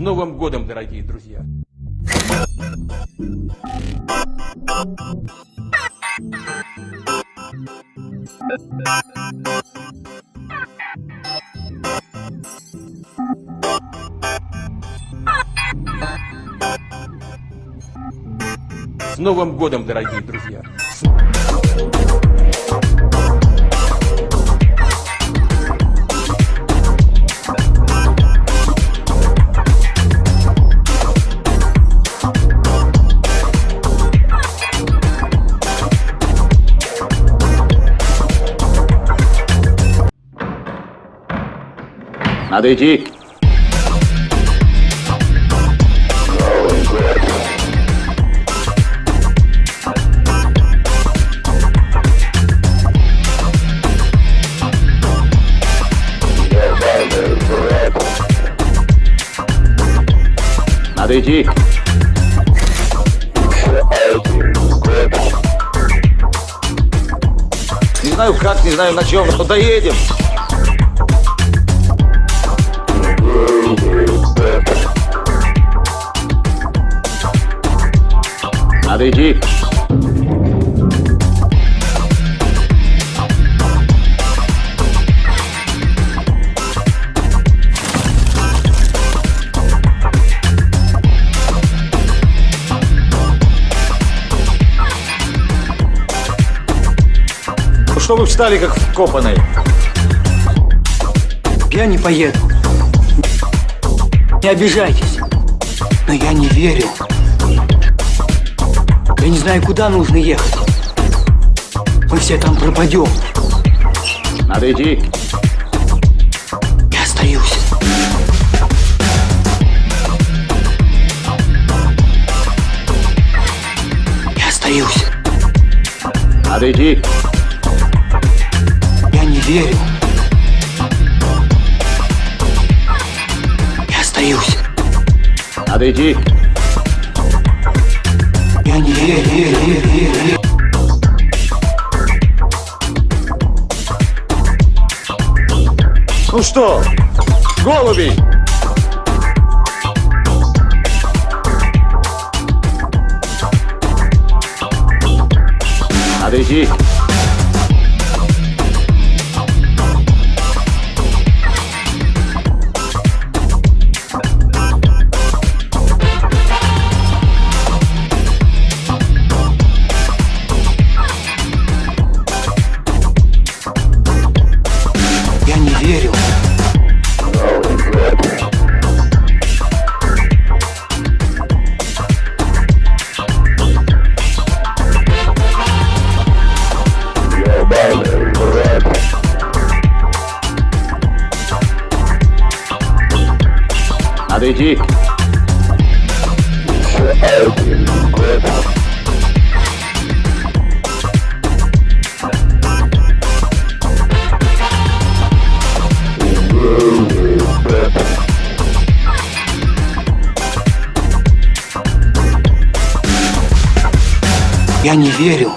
Новым годом, дорогие друзья! С Новым годом, дорогие друзья! Надо идти. Надо идти. Не знаю как, не знаю на чем, но доедем. Что вы встали как вкопанные? Я не поеду. Не обижайтесь. Но я не верю. Я не знаю, куда нужно ехать. Мы все там пропадем. Надо идти. Я остаюсь. Я остаюсь. Надо идти. Верю. Я остаюсь. Надо идти. Я не верю, верю, верю, верю, верю. Ну что, голуби? Надо идти. Надо идти. Я не верю.